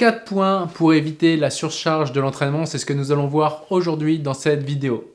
4 points pour éviter la surcharge de l'entraînement, c'est ce que nous allons voir aujourd'hui dans cette vidéo.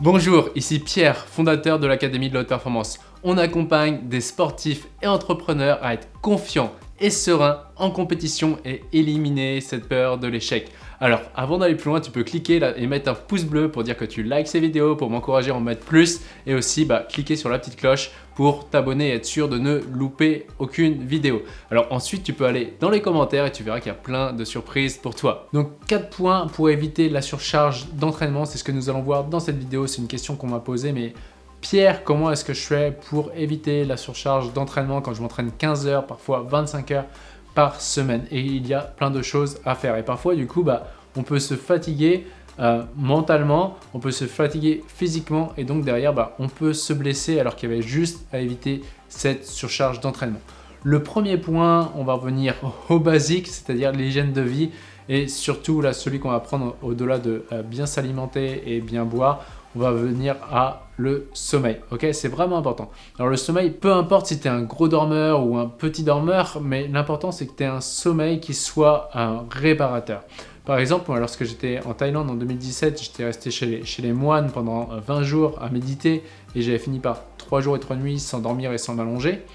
Bonjour, ici Pierre, fondateur de l'Académie de la Haute Performance. On accompagne des sportifs et entrepreneurs à être confiants et sereins en compétition et éliminer cette peur de l'échec. Alors, avant d'aller plus loin, tu peux cliquer là et mettre un pouce bleu pour dire que tu likes ces vidéos, pour m'encourager à en mettre plus et aussi bah, cliquer sur la petite cloche pour t'abonner et être sûr de ne louper aucune vidéo. Alors ensuite, tu peux aller dans les commentaires et tu verras qu'il y a plein de surprises pour toi. Donc 4 points pour éviter la surcharge d'entraînement, c'est ce que nous allons voir dans cette vidéo. C'est une question qu'on m'a posée, mais Pierre, comment est-ce que je fais pour éviter la surcharge d'entraînement quand je m'entraîne 15 heures, parfois 25 heures par semaine? Et il y a plein de choses à faire. Et parfois, du coup, bah, on peut se fatiguer euh, mentalement, on peut se fatiguer physiquement et donc derrière, bah, on peut se blesser alors qu'il y avait juste à éviter cette surcharge d'entraînement. Le premier point, on va revenir au basique, c'est-à-dire l'hygiène de vie et surtout celui qu'on va prendre au-delà de euh, bien s'alimenter et bien boire, on va venir à le sommeil. Ok, c'est vraiment important. Alors le sommeil, peu importe si tu es un gros dormeur ou un petit dormeur, mais l'important c'est que tu aies un sommeil qui soit un réparateur. Par exemple, lorsque j'étais en Thaïlande en 2017, j'étais resté chez les, moines pendant 20 jours à méditer et j'avais fini par 3 jours et 3 nuits sans dormir et sans m'allonger.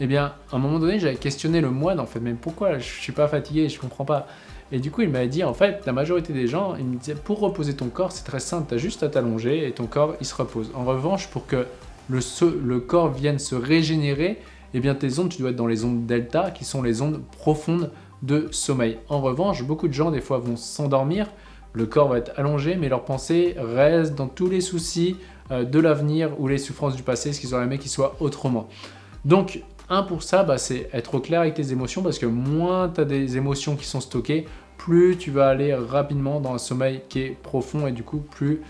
Eh bien, à un moment donné, j'avais questionné le moine en fait, mais pourquoi? Je suis pas fatigué, je comprends pas. Et du coup, il m'a dit, en fait, la majorité des gens, il me disait, pour reposer ton corps, c'est très simple, tu as juste à t'allonger et ton corps, il se repose. En revanche, pour que le, corps vienne se régénérer, eh bien, tes ondes, tu dois être dans les ondes delta, qui sont les ondes profondes de sommeil. En revanche, beaucoup de gens, des fois, vont s'endormir, le corps va être allongé, mais leurs pensées restent dans tous les soucis euh, de l'avenir ou les souffrances du passé, ce qu'ils auraient aimé qu'il soit autrement. Donc, un pour ça, bah, c'est être au clair avec tes émotions parce que moins tu as des émotions qui sont stockées, plus tu vas aller rapidement dans un sommeil qui est profond et du coup, plus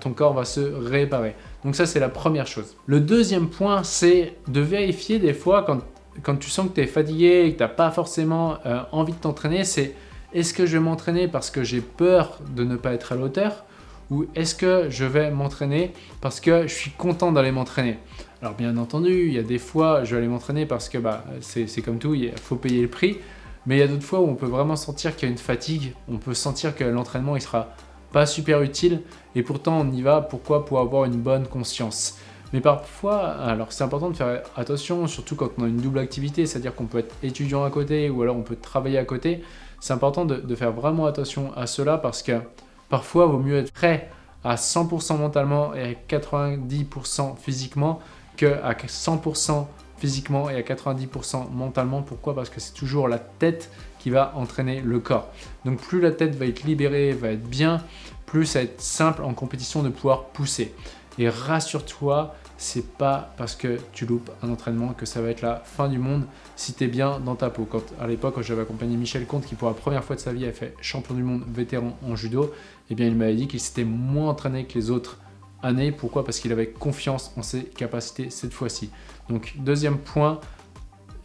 ton corps va se réparer. Donc ça, c'est la première chose. Le deuxième point, c'est de vérifier des fois quand, quand tu sens que tu es fatigué et que tu n'as pas forcément euh, envie de t'entraîner, c'est est-ce que je vais m'entraîner parce que j'ai peur de ne pas être à l'auteur ou est-ce que je vais m'entraîner parce que je suis content d'aller m'entraîner? Alors bien entendu, il y a des fois, je vais aller m'entraîner parce que bah, c'est comme tout, il faut payer le prix. Mais il y a d'autres fois où on peut vraiment sentir qu'il y a une fatigue, on peut sentir que l'entraînement il sera pas super utile et pourtant on y va, pourquoi? Pour avoir une bonne conscience. Mais parfois, alors c'est important de faire attention, surtout quand on a une double activité, c'est-à-dire qu'on peut être étudiant à côté ou alors on peut travailler à côté. C'est important de, de, faire vraiment attention à cela parce que Parfois, il vaut mieux être prêt à 100% mentalement et à 90% physiquement qu'à 100% physiquement et à 90% mentalement. Pourquoi? Parce que c'est toujours la tête qui va entraîner le corps. Donc plus la tête va être libérée, va être bien, plus ça va être simple en compétition de pouvoir pousser. Et rassure-toi, c'est pas parce que tu loupes un entraînement que ça va être la fin du monde si tu es bien dans ta peau. Quand, à l'époque, quand j'avais accompagné Michel Comte, qui pour la première fois de sa vie a fait champion du monde vétéran en judo, eh bien il m'avait dit qu'il s'était moins entraîné que les autres années. Pourquoi? Parce qu'il avait confiance en ses capacités cette fois-ci. Donc deuxième point,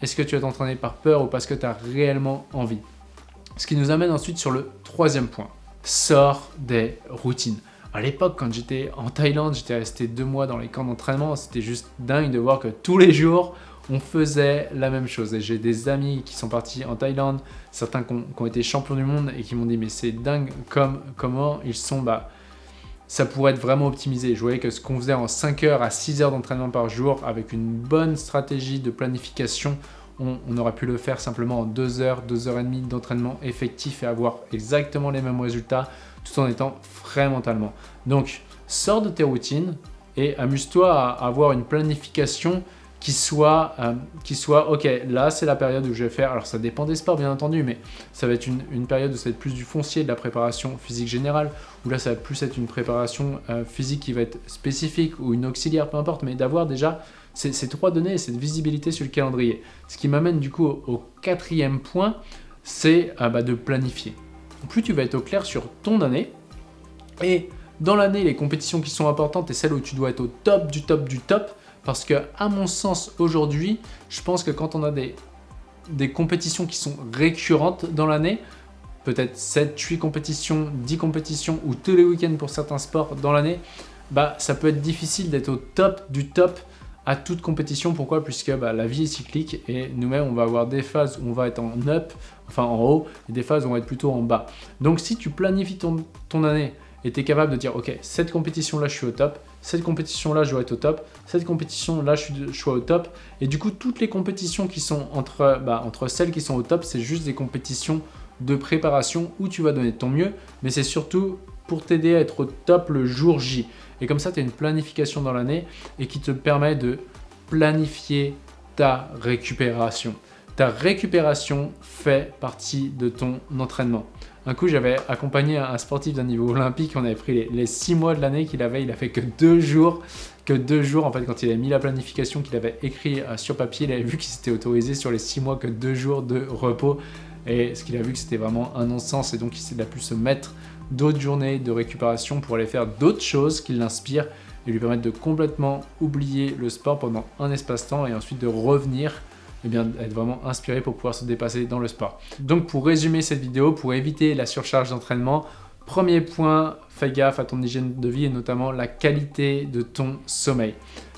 est-ce que tu vas t'entraîner par peur ou parce que tu as réellement envie? Ce qui nous amène ensuite sur le troisième point. Sors des routines. À l'époque, quand j'étais en Thaïlande, j'étais resté deux mois dans les camps d'entraînement. C'était juste dingue de voir que tous les jours, on faisait la même chose. Et j'ai des amis qui sont partis en Thaïlande, certains qui ont, été champions du monde et qui m'ont dit mais c'est dingue comme, comment ils sont, bah, ça pourrait être vraiment optimisé. Je voyais que ce qu'on faisait en 5 heures à 6 heures d'entraînement par jour avec une bonne stratégie de planification, on, aurait pu le faire simplement en 2 heures, 2 heures et demie d'entraînement effectif et avoir exactement les mêmes résultats tout en étant frais mentalement. Donc, sors de tes routines et amuse-toi à avoir une planification qui soit, euh, ok, là c'est la période où je vais faire, alors ça dépend des sports bien entendu, mais ça va être une, période où ça va être plus du foncier, de la préparation physique générale, où là ça va plus être une préparation euh, physique qui va être spécifique ou une auxiliaire, peu importe, mais d'avoir déjà ces, trois données et cette visibilité sur le calendrier. Ce qui m'amène du coup au, quatrième point, c'est euh, bah, de planifier plus tu vas être au clair sur ton année. Et dans l'année, les compétitions qui sont importantes et celles où tu dois être au top du top du top, parce que à mon sens aujourd'hui, je pense que quand on a des, compétitions qui sont récurrentes dans l'année, peut-être 7, 8 compétitions, 10 compétitions ou tous les week-ends pour certains sports dans l'année, bah ça peut être difficile d'être au top du top à toute compétition. Pourquoi? Puisque bah, la vie est cyclique et nous-mêmes, on va avoir des phases où on va être en up, enfin en haut, et des phases où on va être plutôt en bas. Donc si tu planifies ton, année et tu es capable de dire, ok, cette compétition-là, je suis au top, cette compétition-là, je dois être au top, cette compétition-là, je, suis, au top. Et du coup, toutes les compétitions qui sont entre, bah, entre celles qui sont au top, c'est juste des compétitions de préparation où tu vas donner ton mieux, mais c'est surtout pour t'aider à être au top le jour J. Et comme ça, tu as une planification dans l'année et qui te permet de planifier ta récupération. Ta récupération fait partie de ton entraînement. Un coup, j'avais accompagné un sportif d'un niveau olympique, on avait pris les, six mois de l'année qu'il avait, il a fait que deux jours, que deux jours, en fait, quand il avait mis la planification qu'il avait écrit euh, sur papier, il avait vu qu'il s'était autorisé sur les six mois que deux jours de repos, et ce qu'il a vu que c'était vraiment un non-sens, et donc il a pu se mettre d'autres journées de récupération pour aller faire d'autres choses qui l'inspirent et lui permettre de complètement oublier le sport pendant un espace-temps et ensuite de revenir et eh bien, être vraiment inspiré pour pouvoir se dépasser dans le sport. Donc pour résumer cette vidéo, pour éviter la surcharge d'entraînement, premier point, fais gaffe à ton hygiène de vie et notamment la qualité de ton sommeil.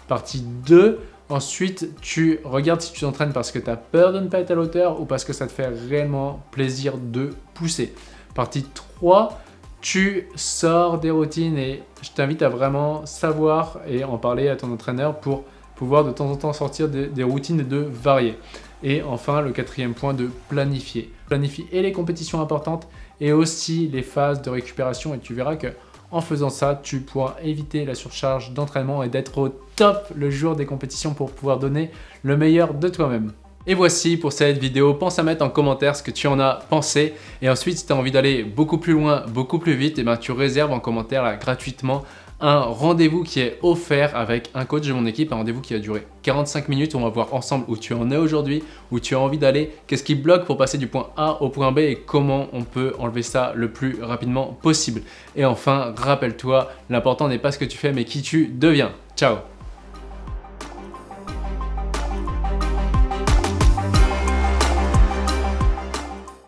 Partie 2, ensuite tu regardes si tu t'entraînes parce que tu as peur de ne pas être à l'auteur ou parce que ça te fait réellement plaisir de pousser. Partie 3, tu sors des routines et je t'invite à vraiment savoir et en parler à ton entraîneur pour pouvoir de temps en temps sortir des, routines de varier. Et enfin, le quatrième point, de planifier. Planifie et les compétitions importantes et aussi les phases de récupération et tu verras que en faisant ça, tu pourras éviter la surcharge d'entraînement et d'être au top le jour des compétitions pour pouvoir donner le meilleur de toi-même. Et voici pour cette vidéo, pense à mettre en commentaire ce que tu en as pensé et ensuite si tu as envie d'aller beaucoup plus loin, beaucoup plus vite, et eh ben, tu réserves en commentaire gratuitement un rendez-vous qui est offert avec un coach de mon équipe, un rendez-vous qui va durer 45 minutes. On va voir ensemble où tu en es aujourd'hui, où tu as envie d'aller, qu'est-ce qui bloque pour passer du point A au point B et comment on peut enlever ça le plus rapidement possible. Et enfin, rappelle-toi, l'important n'est pas ce que tu fais mais qui tu deviens. Ciao